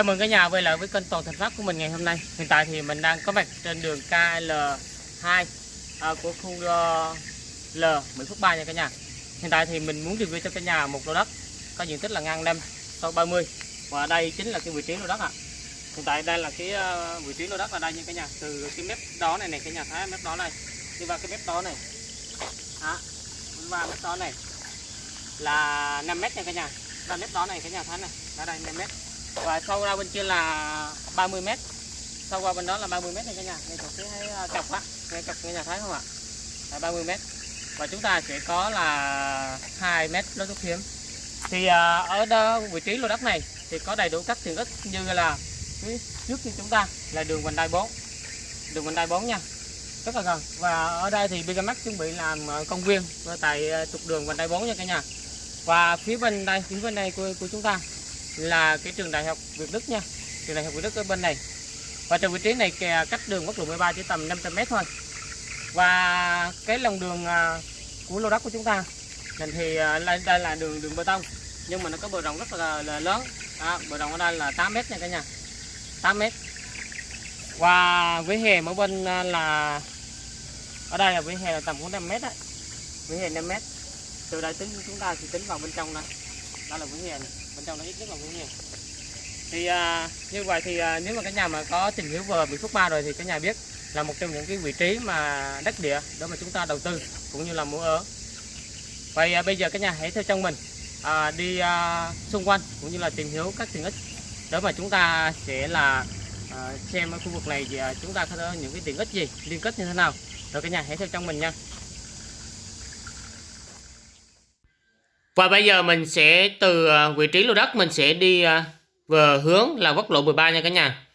Chào mừng cả nhà quay lại với kênh Toàn Thành Pháp của mình ngày hôm nay. Hiện tại thì mình đang có mặt trên đường KL2 à, của khu ờ, L 10 phút 3 nha cả nhà. Hiện tại thì mình muốn review cho cả nhà một lô đất có diện tích là ngang 5 sau 30 và đây chính là cái vị trí lô đất ạ. À. Hiện tại đây là cái ờ, vị trí lô đất là đây nha cả nhà. Từ cái mép đó này này cả nhà thấy mép đó này đi vào cái mép đó này. Đó, đi vào mép đó này là 5 mét nha cả nhà. và mép đó này cả nhà thấy này, ở đây 5 mét và sâu ra bên kia là 30 mét. Sâu qua bên đó là 30 mét này cả nhà. Ngay chỗ phía à, cọc á. Ngay cọc cả nhà thấy không ạ? Là 30 mét. Và chúng ta sẽ có là 2 mét lối thoát hiểm. Thì à, ở đó vị trí lô đất này thì có đầy đủ các tiện ích như là phía trước như chúng ta là đường vành đai 4 đường vành đai 4 nha. Rất là gần. Và ở đây thì Bigamax chuẩn bị làm à, công viên tại à, trục đường vành đai 4 nha cả nhà. Và phía bên đây phía bên đây của, của chúng ta là cái trường đại học Việt Đức nha. Trường đại học Việt Đức ở bên này. Và trường vị trí này cách đường quốc lộ 13 chỉ tầm 500m thôi. Và cái lòng đường à, của lô đất của chúng ta mình thì à, đây là đường đường bê tông. Nhưng mà nó có bờ rộng rất là, là lớn. À, bờ rộng ở đây là 8 mét nha cả nhà. 8 mét. Và vỉa hè mỗi bên à, là ở đây là vỉa hè là tầm khoảng 5 mét đấy vỉa hè 5 mét. Từ đây tính chúng ta thì tính vào bên trong này đó là vỉa hè này bên trong nó ít nhất là cũng nhiều thì à, như vậy thì à, nếu mà cả nhà mà có tìm hiểu về Mỹ Phước Ba rồi thì cả nhà biết là một trong những cái vị trí mà đất địa để mà chúng ta đầu tư cũng như là mua ở. Vậy à, bây giờ cả nhà hãy theo chân mình à, đi à, xung quanh cũng như là tìm hiểu các tiện ích để mà chúng ta sẽ là à, xem ở khu vực này thì à, chúng ta có những cái tiện ích gì liên kết như thế nào. Rồi cả nhà hãy theo chân mình nha. Và bây giờ mình sẽ từ ờ, vị trí lô đất mình sẽ đi ờ, về hướng là quốc lộ 13 nha cả nhà.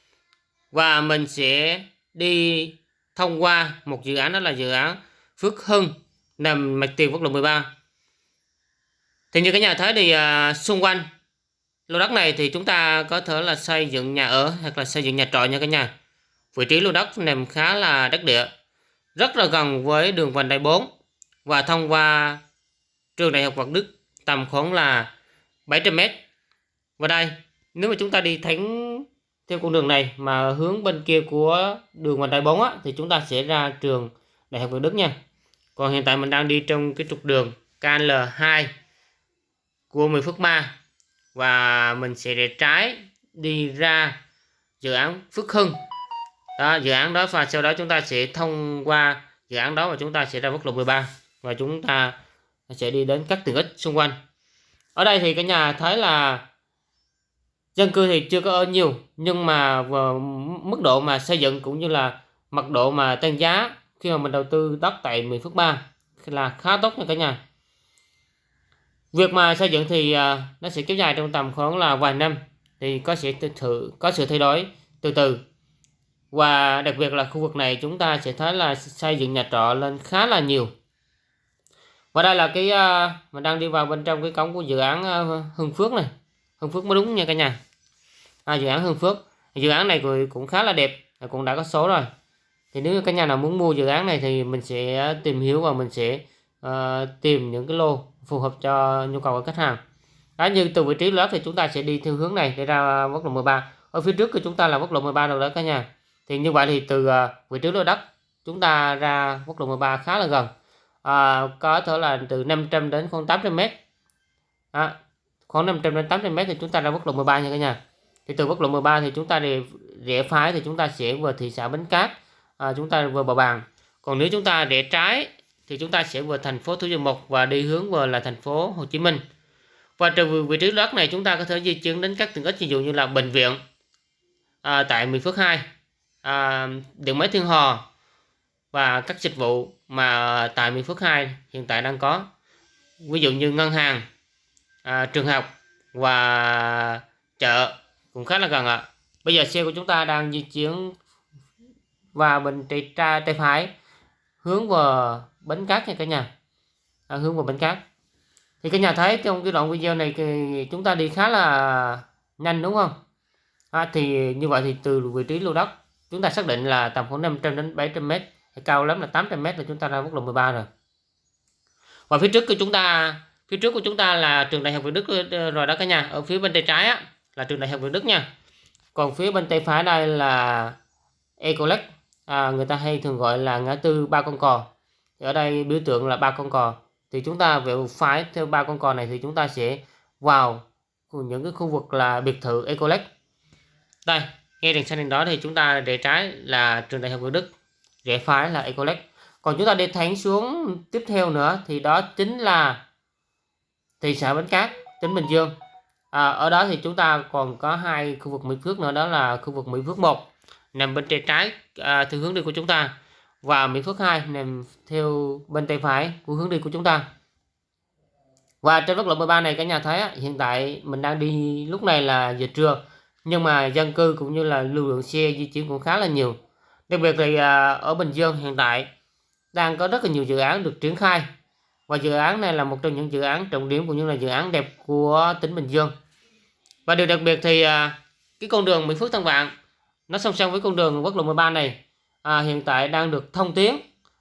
Và mình sẽ đi thông qua một dự án đó là dự án Phước Hưng nằm mặt tiền quốc lộ 13. Thì như cả nhà thấy thì ờ, xung quanh lô đất này thì chúng ta có thể là xây dựng nhà ở hoặc là xây dựng nhà trọ nha cả nhà. Vị trí lô đất nằm khá là đất địa, rất là gần với đường vành đai 4 và thông qua trường đại học phật Đức tầm khoảng là 700 mét. Và đây nếu mà chúng ta đi thánh theo con đường này mà hướng bên kia của đường vành đai 4 á, thì chúng ta sẽ ra trường đại học Việt Đức nha. Còn hiện tại mình đang đi trong cái trục đường KL2 của 10 Phước Ma. Và mình sẽ để trái đi ra dự án Phước Hưng. Đó dự án đó và sau đó chúng ta sẽ thông qua dự án đó và chúng ta sẽ ra quốc lộ 13 và chúng ta sẽ đi đến các tiện ích xung quanh. Ở đây thì cả nhà thấy là dân cư thì chưa có ở nhiều, nhưng mà mức độ mà xây dựng cũng như là mật độ mà tăng giá khi mà mình đầu tư đất tại miền Phước Ba là khá tốt nha cả nhà. Việc mà xây dựng thì à, nó sẽ kéo dài trong tầm khoảng là vài năm thì có sẽ thử, có sự thay đổi từ từ. Và đặc biệt là khu vực này chúng ta sẽ thấy là xây dựng nhà trọ lên khá là nhiều và đây là cái uh, mình đang đi vào bên trong cái cổng của dự án uh, Hưng Phước này. Hưng Phước mới đúng nha cả nhà. À, dự án Hưng Phước. Dự án này cũng khá là đẹp cũng đã có số rồi. Thì nếu cả nhà nào muốn mua dự án này thì mình sẽ tìm hiểu và mình sẽ uh, tìm những cái lô phù hợp cho nhu cầu của khách hàng. Đó như từ vị trí lớp thì chúng ta sẽ đi theo hướng này để ra quốc lộ 13 ở phía trước của chúng ta là quốc lộ 13 rồi đó cả nhà. Thì như vậy thì từ uh, vị trí lô đất chúng ta ra quốc lộ 13 khá là gần à, có thể là từ 500 đến khoảng 800 mét. À, khoảng 500 đến 800 mét thì chúng ta ra quốc lộ 13 nha cả nhà. Thì từ quốc lộ 13 thì chúng ta đi rẽ phải thì chúng ta sẽ vào thị xã Bến Cát à, chúng ta vừa bờ bàn còn nếu chúng ta rẽ trái thì chúng ta sẽ vào thành phố Thủ Dầu Một và đi hướng vào là thành phố Hồ Chí Minh. Và từ vị trí đất này chúng ta có thể di chuyển đến các tiện ích ví dụ như là bệnh viện à, tại Mỹ Phước 2 à, điện máy Thiên Hò và các dịch vụ mà tại Mỹ Phước 2 hiện tại đang có. Ví dụ như ngân hàng à, trường học và chợ cũng khá là gần ạ. Bây giờ xe của chúng ta đang di chuyển và bên tay tra tay phải hướng vào bến cát nha cả nhà. À, hướng vào bến cát. Thì cả nhà thấy trong cái đoạn video này thì chúng ta đi khá là nhanh đúng không? À, thì như vậy thì từ vị trí lô đất chúng ta xác định là tầm khoảng 500 đến 700 mét cao lắm là 800 mét là chúng ta ra quốc lộ 13 rồi. Và phía trước của chúng ta phía trước của chúng ta là trường đại học Việt Đức ờ, rồi đó cả nhà. Ở phía bên tay trái á, là trường đại học Việt Đức nha. Còn phía bên tay phải đây là Ecolex à, người ta hay thường gọi là ngã tư ba con cò. Thì ở đây biểu tượng là ba con cò. Thì chúng ta về phải theo ba con cò này thì chúng ta sẽ vào những cái khu vực là biệt thự Ecolex đây ngay đằng sau đằng đó thì chúng ta để trái là trường đại học Việt Đức rẽ phải là Ecolex còn chúng ta đi thẳng xuống tiếp theo nữa thì đó chính là thị xã Bến Cát tỉnh Bình Dương. À, ở đó thì chúng ta còn có hai khu vực Mỹ Phước nữa đó là khu vực Mỹ Phước 1 nằm bên tay trái à, theo hướng đi của chúng ta và Mỹ Phước 2 nằm theo bên tay phải của hướng đi của chúng ta. Và trên quốc lộ 13 này cả nhà thấy hiện tại mình đang đi lúc này là giờ trưa nhưng mà dân cư cũng như là lưu lượng xe di chuyển cũng khá là nhiều đặc biệt thì à, ở Bình Dương hiện tại đang có rất là nhiều dự án được triển khai. Và dự án này là một trong những dự án trọng điểm cũng như là dự án đẹp của tỉnh Bình Dương. Và điều đặc biệt thì à, cái con đường Mỹ Phước Tân Vạn nó song song với con đường quốc lộ 13 này à, hiện tại đang được thông tuyến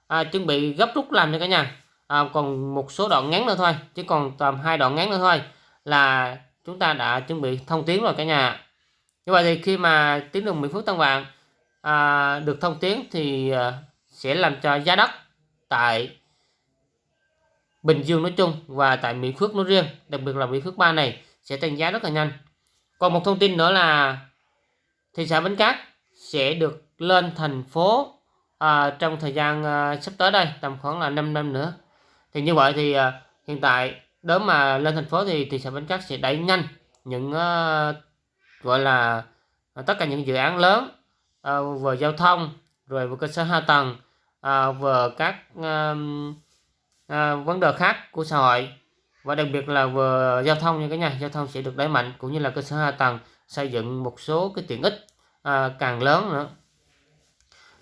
à, chuẩn bị gấp rút làm cho cả nhà. À, còn một số đoạn ngắn nữa thôi chứ còn tầm hai đoạn ngắn nữa thôi là chúng ta đã chuẩn bị thông tuyến rồi cả nhà như vậy thì khi mà tuyến đường Mỹ Phước Tân Vạn à, được thông tuyến thì à, sẽ làm cho giá đất tại Bình Dương nói chung và tại Mỹ Phước nói riêng đặc biệt là Mỹ Phước 3 này sẽ tăng giá rất là nhanh. Còn một thông tin nữa là thị xã Bến Cát sẽ được lên thành phố à, trong thời gian à, sắp tới đây tầm khoảng là 5 năm nữa. Thì như vậy thì à, hiện tại nếu mà lên thành phố thì thị xã Bến Cát sẽ đẩy nhanh những à, gọi là à, tất cả những dự án lớn à, giao thông rồi vừa cơ sở hạ tầng ờ, à, vừa các à, à, vấn đề khác của xã hội. Và đặc biệt là vừa giao thông như cái nhà giao thông sẽ được đẩy mạnh cũng như là cơ sở hạ tầng xây dựng một số cái tiện ích à, càng lớn nữa.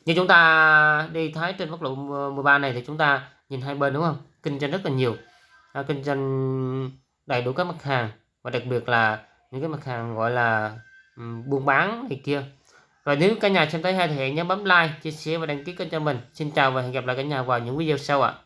Như chúng ta đi thấy trên quốc lộ 13 này thì chúng ta nhìn hai bên đúng không? Kinh doanh rất là nhiều à, kinh doanh đầy đủ các mặt hàng và đặc biệt là những cái mặt hàng gọi là um, buôn bán này kia và nếu cả nhà xem thấy hay thì hãy nhớ bấm like, chia sẻ và đăng ký kênh cho mình xin chào và hẹn gặp lại cả nhà vào những video sau ạ à.